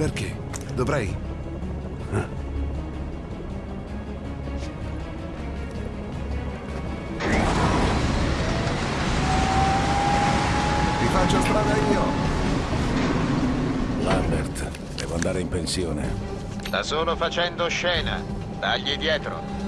Perché? Dovrei? Ti faccio strada io. Lambert, devo andare in pensione. Sta solo facendo scena. Dagli dietro.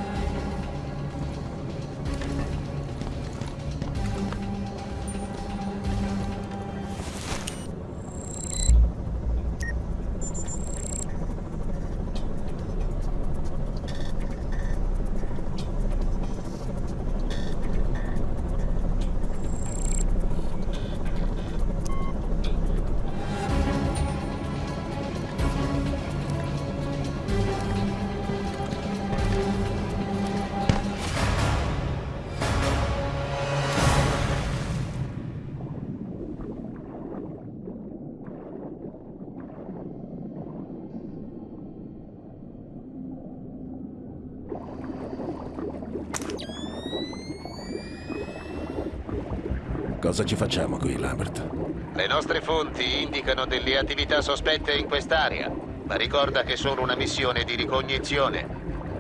Cosa ci facciamo qui, Lambert? Le nostre fonti indicano delle attività sospette in quest'area, ma ricorda che sono una missione di ricognizione.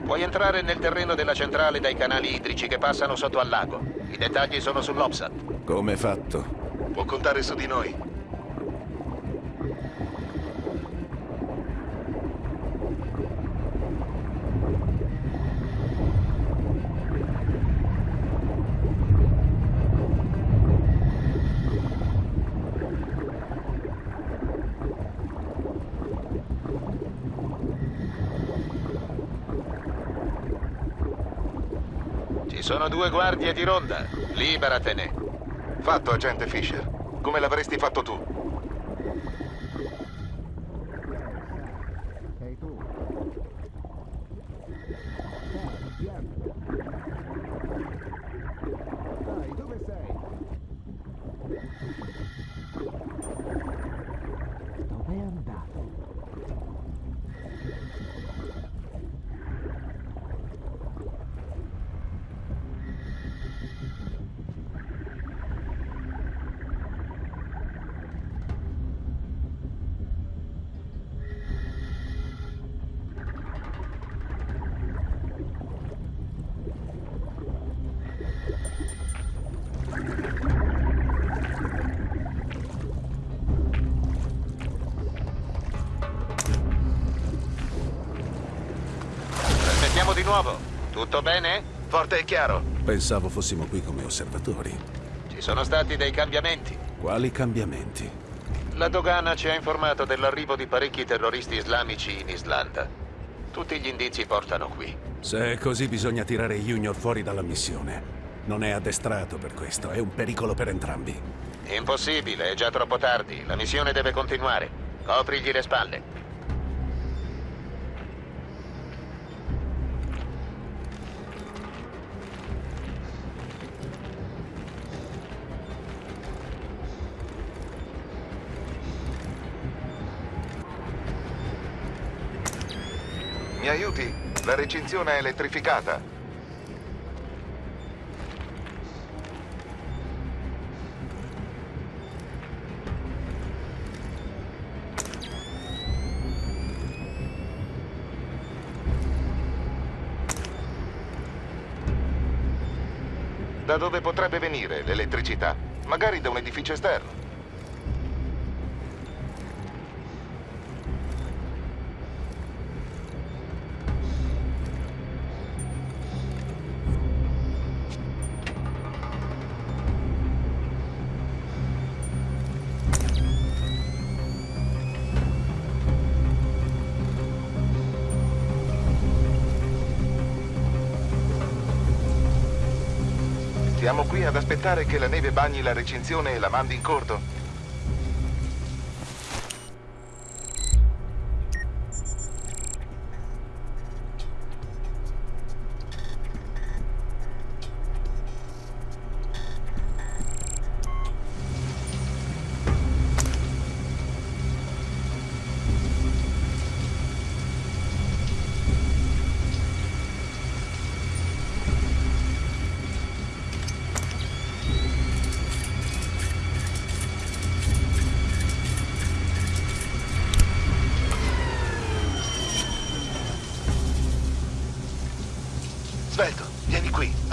Puoi entrare nel terreno della centrale dai canali idrici che passano sotto al lago. I dettagli sono sull'Opsat. Come fatto? Può contare su di noi. Ci sono due guardie di ronda. Liberatene. Fatto, agente Fisher. Come l'avresti fatto tu? Nuovo. Tutto bene? Forte e chiaro. Pensavo fossimo qui come osservatori. Ci sono stati dei cambiamenti. Quali cambiamenti? La dogana ci ha informato dell'arrivo di parecchi terroristi islamici in Islanda. Tutti gli indizi portano qui. Se è così bisogna tirare Junior fuori dalla missione. Non è addestrato per questo, è un pericolo per entrambi. Impossibile, è già troppo tardi. La missione deve continuare. Coprigli le spalle. Aiuti? La recinzione è elettrificata. Da dove potrebbe venire l'elettricità? Magari da un edificio esterno. Siamo qui ad aspettare che la neve bagni la recinzione e la mandi in corto?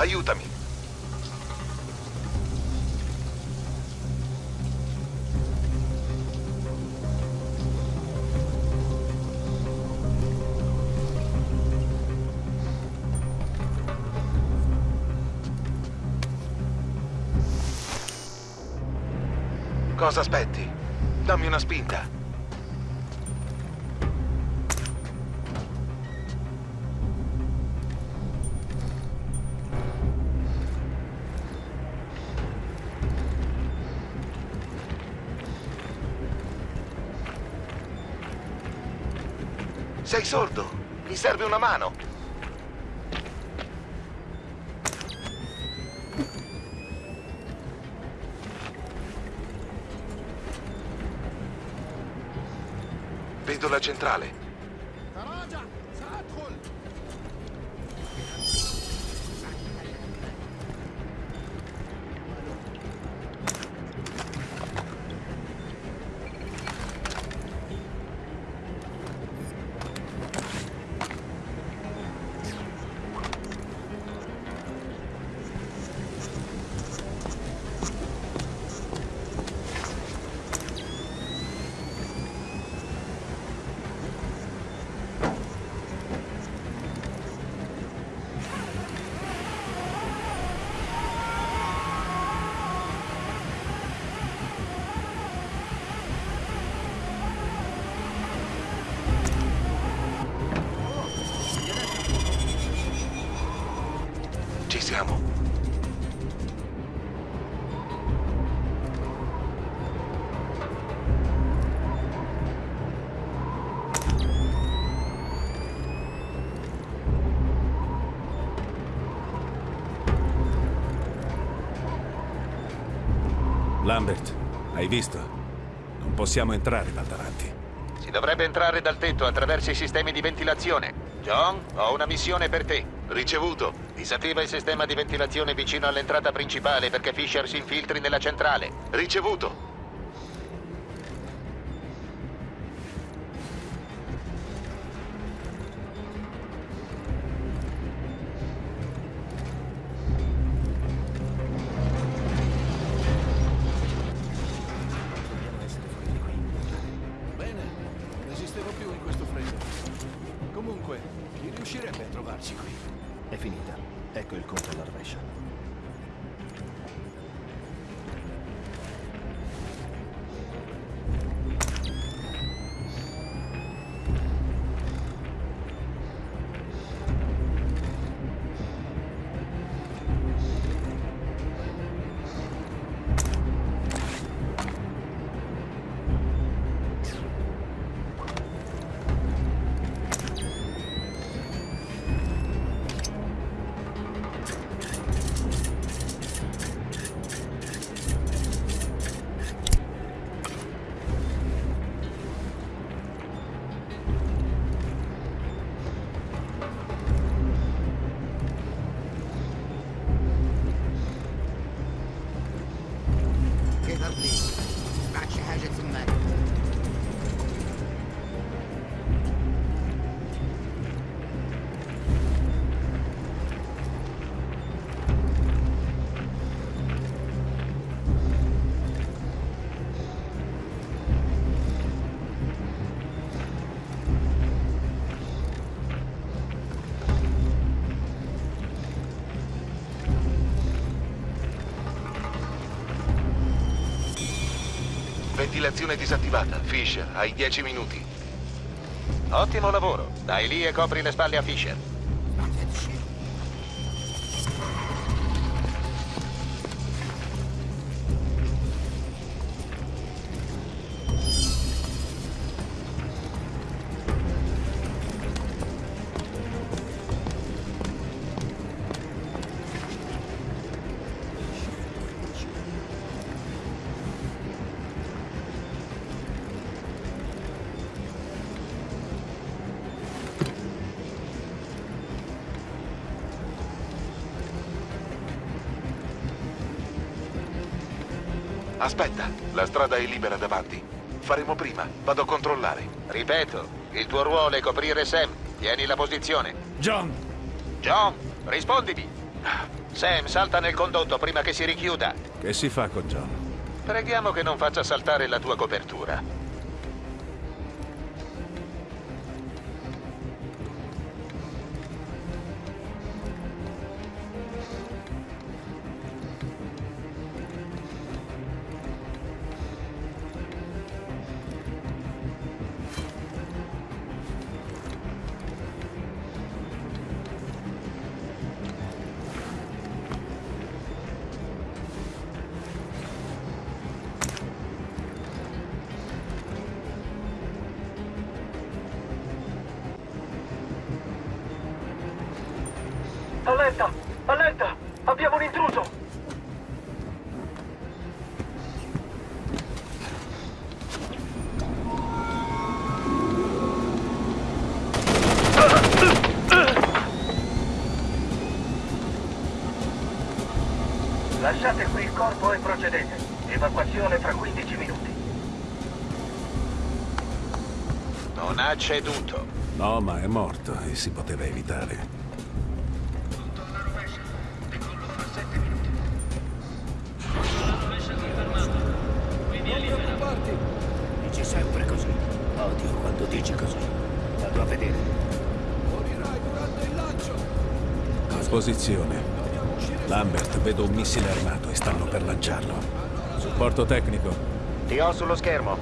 Aiutami. Cosa aspetti? Dammi una spinta. Sei sordo? Mi serve una mano. Vedo la centrale. Ci siamo. Lambert, hai visto? Non possiamo entrare dal davanti. Si dovrebbe entrare dal tetto attraverso i sistemi di ventilazione. John, ho una missione per te. Ricevuto. Disattiva il sistema di ventilazione vicino all'entrata principale perché Fisher si infiltri nella centrale. Ricevuto. Ecco il conto alla rovescia. Ventilazione disattivata. Fisher, hai 10 minuti. Ottimo lavoro. Dai lì e copri le spalle a Fisher. Aspetta, la strada è libera davanti. Faremo prima. Vado a controllare. Ripeto, il tuo ruolo è coprire Sam. Tieni la posizione. John! John, rispondimi. Sam, salta nel condotto prima che si richiuda. Che si fa con John? Preghiamo che non faccia saltare la tua copertura. Allerta! Allerta! Abbiamo un intruso! Lasciate qui il corpo e procedete. Evacuazione fra 15 minuti. Non ha ceduto. No, ma è morto e si poteva evitare. Vedere. Morirai durante il lancio. Posizione. Lambert, vedo un missile armato e stanno per lanciarlo. Supporto tecnico. Ti ho sullo schermo.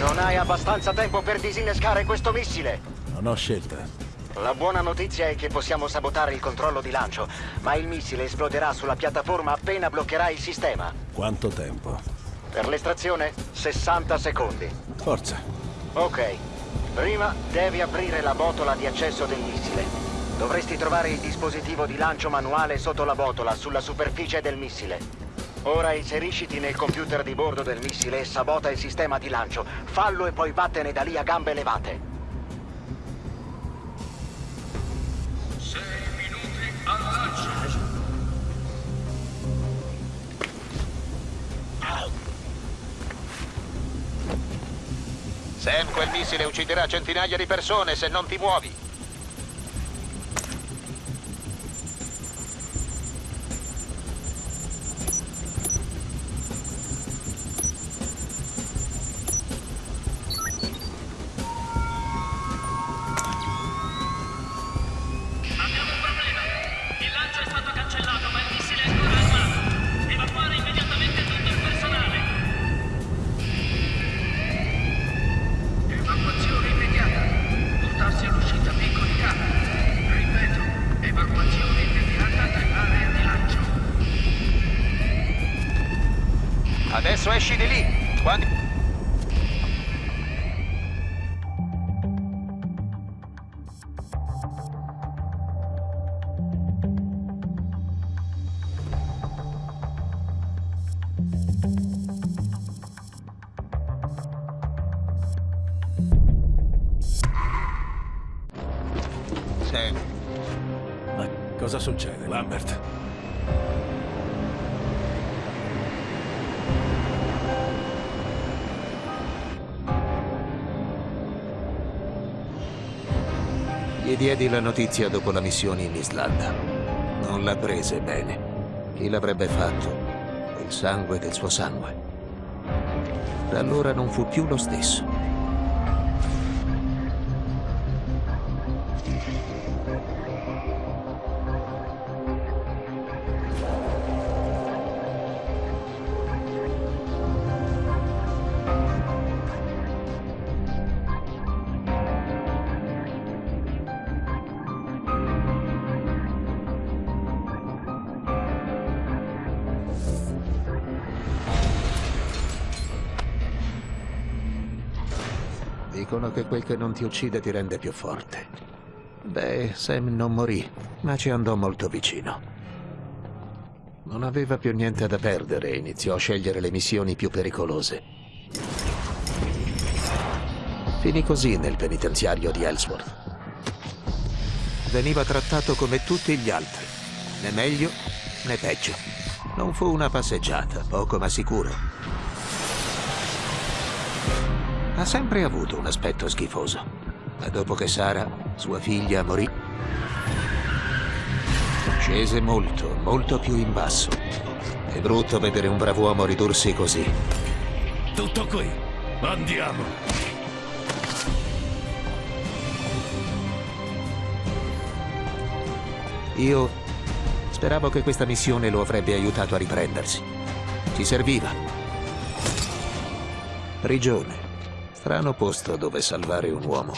Non hai abbastanza tempo per disinnescare questo missile. Non ho scelta. La buona notizia è che possiamo sabotare il controllo di lancio, ma il missile esploderà sulla piattaforma appena bloccherà il sistema. Quanto tempo? Per l'estrazione, 60 secondi. Forza. Ok. Prima devi aprire la botola di accesso del missile. Dovresti trovare il dispositivo di lancio manuale sotto la botola, sulla superficie del missile. Ora inserisciti nel computer di bordo del missile e sabota il sistema di lancio. Fallo e poi vattene da lì a gambe levate. Sam, quel missile ucciderà centinaia di persone se non ti muovi. Adesso esci di lì. Quando... cosa succede, Lambert? gli diedi la notizia dopo la missione in Islanda. Non la prese bene. Chi l'avrebbe fatto? Il sangue del suo sangue. Da allora non fu più lo stesso. Dicono che quel che non ti uccide ti rende più forte. Beh, Sam non morì, ma ci andò molto vicino. Non aveva più niente da perdere e iniziò a scegliere le missioni più pericolose. Finì così nel penitenziario di Ellsworth. Veniva trattato come tutti gli altri, né meglio né peggio. Non fu una passeggiata, poco ma sicuro. Ha sempre avuto un aspetto schifoso. Ma dopo che Sara, sua figlia, morì, Scese molto, molto più in basso. È brutto vedere un brav'uomo ridursi così. Tutto qui. Andiamo. Io speravo che questa missione lo avrebbe aiutato a riprendersi. Ci serviva. Prigione. Strano posto dove salvare un uomo.